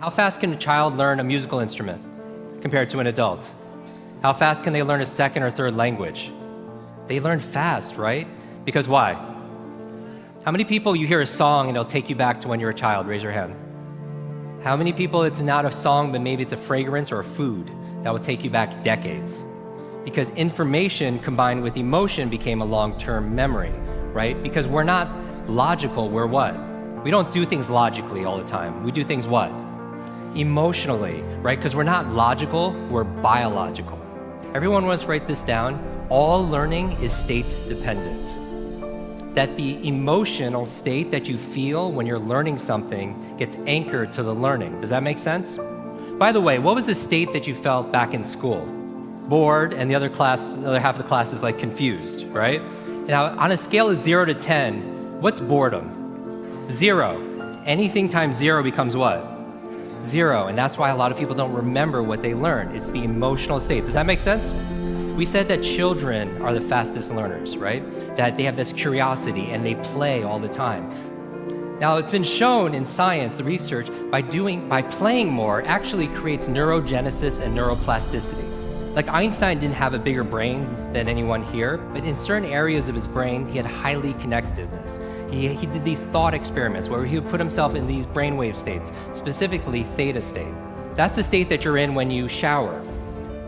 How fast can a child learn a musical instrument compared to an adult? How fast can they learn a second or third language? They learn fast, right? Because why? How many people you hear a song and it'll take you back to when you're a child? Raise your hand. How many people it's not a song, but maybe it's a fragrance or a food that will take you back decades? Because information combined with emotion became a long-term memory, right? Because we're not logical, we're what? We don't do things logically all the time. We do things what? Emotionally, right? Because we're not logical, we're biological. Everyone wants to write this down. All learning is state dependent. That the emotional state that you feel when you're learning something gets anchored to the learning. Does that make sense? By the way, what was the state that you felt back in school? Bored, and the other class, the other half of the class is like confused, right? Now, on a scale of zero to 10, what's boredom? Zero. Anything times zero becomes what? Zero. And that's why a lot of people don't remember what they learned. It's the emotional state. Does that make sense? We said that children are the fastest learners, right? That they have this curiosity and they play all the time. Now, it's been shown in science, the research, by doing, by playing more actually creates neurogenesis and neuroplasticity. Like Einstein didn't have a bigger brain than anyone here, but in certain areas of his brain, he had highly connectedness. He, he did these thought experiments where he would put himself in these brainwave states, specifically theta state. That's the state that you're in when you shower.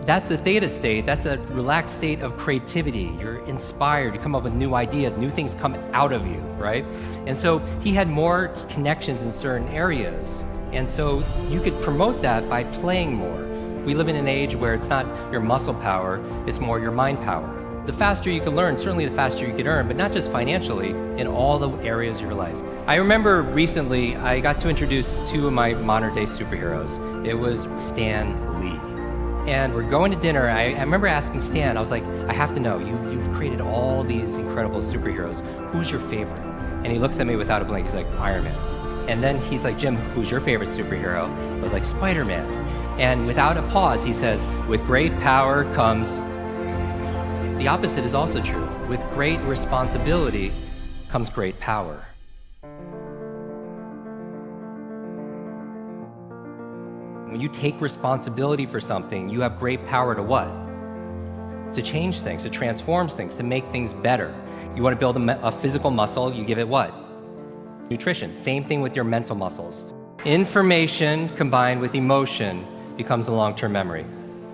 That's the theta state. That's a relaxed state of creativity. You're inspired. You come up with new ideas. New things come out of you, right? And so he had more connections in certain areas. And so you could promote that by playing more. We live in an age where it's not your muscle power, it's more your mind power. The faster you can learn, certainly the faster you can earn, but not just financially, in all the areas of your life. I remember recently I got to introduce two of my modern day superheroes. It was Stan Lee. And we're going to dinner. I, I remember asking Stan, I was like, I have to know, you, you've created all these incredible superheroes. Who's your favorite? And he looks at me without a blink. He's like, Iron Man. And then he's like, Jim, who's your favorite superhero? I was like, Spider-Man. And without a pause, he says, with great power comes. The opposite is also true. With great responsibility comes great power. When you take responsibility for something, you have great power to what? To change things, to transform things, to make things better. You want to build a, a physical muscle, you give it what? Nutrition. Same thing with your mental muscles. Information combined with emotion becomes a long-term memory,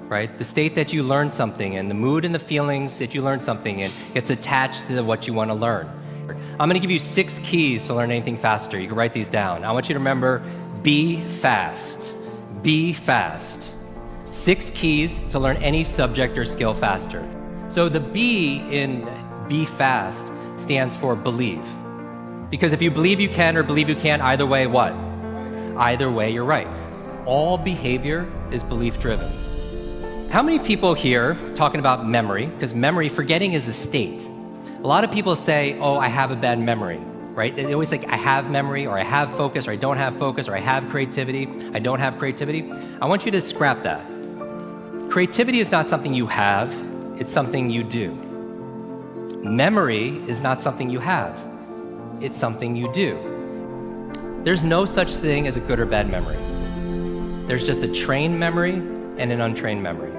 right? The state that you learn something in, the mood and the feelings that you learn something in gets attached to what you want to learn. I'm gonna give you six keys to learn anything faster. You can write these down. I want you to remember, be fast. Be fast. Six keys to learn any subject or skill faster. So the B in be fast stands for believe. Because if you believe you can or believe you can't, either way, what? Either way, you're right all behavior is belief driven. How many people here talking about memory, because memory, forgetting is a state. A lot of people say, oh, I have a bad memory, right? They always think I have memory or I have focus or I don't have focus or I have creativity, I don't have creativity. I want you to scrap that. Creativity is not something you have, it's something you do. Memory is not something you have, it's something you do. There's no such thing as a good or bad memory. There's just a trained memory and an untrained memory.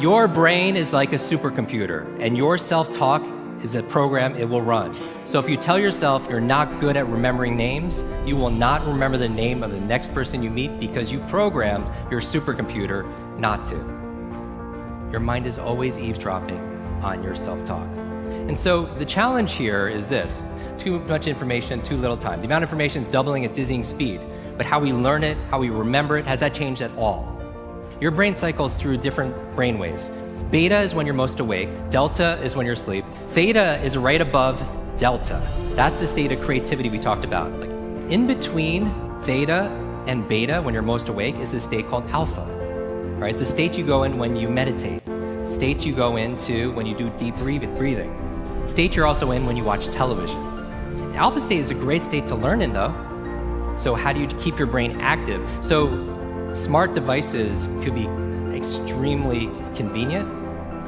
Your brain is like a supercomputer, and your self-talk is a program it will run. So if you tell yourself you're not good at remembering names, you will not remember the name of the next person you meet because you programmed your supercomputer not to. Your mind is always eavesdropping on your self-talk. And so the challenge here is this, too much information, too little time. The amount of information is doubling at dizzying speed but how we learn it, how we remember it, has that changed at all? Your brain cycles through different brain waves. Beta is when you're most awake, delta is when you're asleep, theta is right above delta. That's the state of creativity we talked about. Like in between theta and beta, when you're most awake, is a state called alpha. Right? It's a state you go in when you meditate. State you go into when you do deep breathing. State you're also in when you watch television. Alpha state is a great state to learn in though, so how do you keep your brain active? So smart devices could be extremely convenient.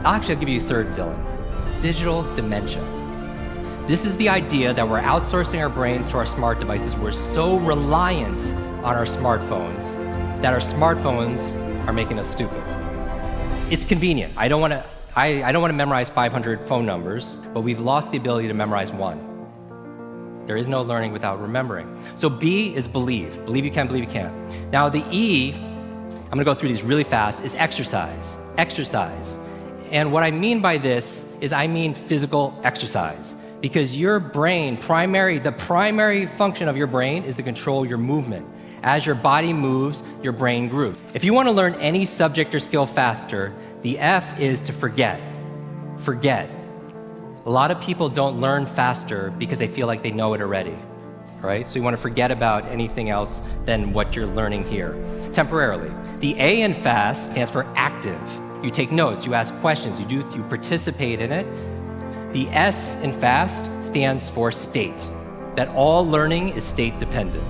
Actually, I'll give you a third villain, digital dementia. This is the idea that we're outsourcing our brains to our smart devices. We're so reliant on our smartphones that our smartphones are making us stupid. It's convenient. I don't want to I, I don't want to memorize 500 phone numbers, but we've lost the ability to memorize one. There is no learning without remembering. So B is believe. Believe you can, believe you can. Now the E, I'm gonna go through these really fast, is exercise. Exercise. And what I mean by this is I mean physical exercise. Because your brain, primary, the primary function of your brain is to control your movement. As your body moves, your brain grooves. If you want to learn any subject or skill faster, the F is to forget. Forget. A lot of people don't learn faster because they feel like they know it already, right? So you want to forget about anything else than what you're learning here, temporarily. The A in FAST stands for active. You take notes, you ask questions, you, do, you participate in it. The S in FAST stands for state, that all learning is state dependent.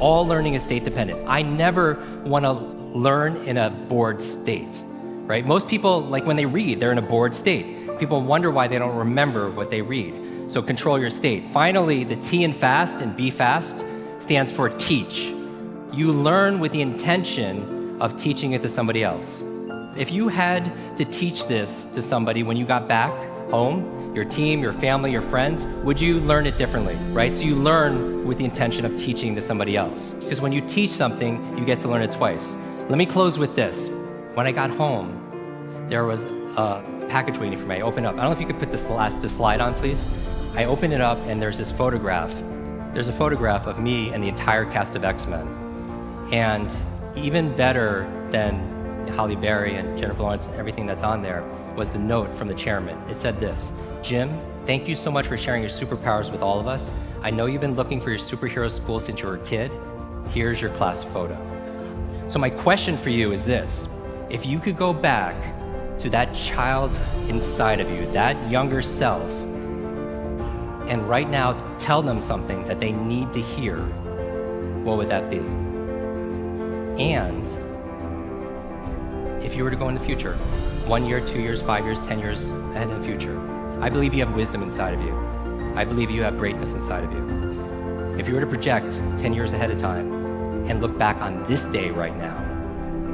All learning is state dependent. I never want to learn in a bored state right? Most people, like when they read, they're in a bored state. People wonder why they don't remember what they read. So control your state. Finally, the T in fast and B fast stands for teach. You learn with the intention of teaching it to somebody else. If you had to teach this to somebody when you got back home, your team, your family, your friends, would you learn it differently, right? So you learn with the intention of teaching to somebody else. Because when you teach something, you get to learn it twice. Let me close with this. When I got home, there was a package waiting for me. I open up. I don't know if you could put this last slide on, please. I open it up, and there's this photograph. There's a photograph of me and the entire cast of X-Men. And even better than Halle Berry and Jennifer Lawrence and everything that's on there was the note from the chairman. It said this, Jim, thank you so much for sharing your superpowers with all of us. I know you've been looking for your superhero school since you were a kid. Here's your class photo. So my question for you is this. If you could go back to that child inside of you, that younger self, and right now tell them something that they need to hear, what would that be? And if you were to go in the future, one year, two years, five years, 10 years ahead in the future, I believe you have wisdom inside of you. I believe you have greatness inside of you. If you were to project 10 years ahead of time and look back on this day right now,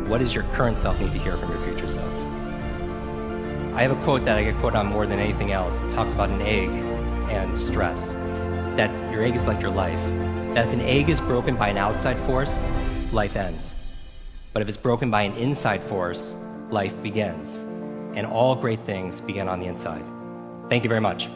what does your current self need to hear from your future self? I have a quote that I get quoted on more than anything else. It talks about an egg and stress. That your egg is like your life. That if an egg is broken by an outside force, life ends. But if it's broken by an inside force, life begins. And all great things begin on the inside. Thank you very much.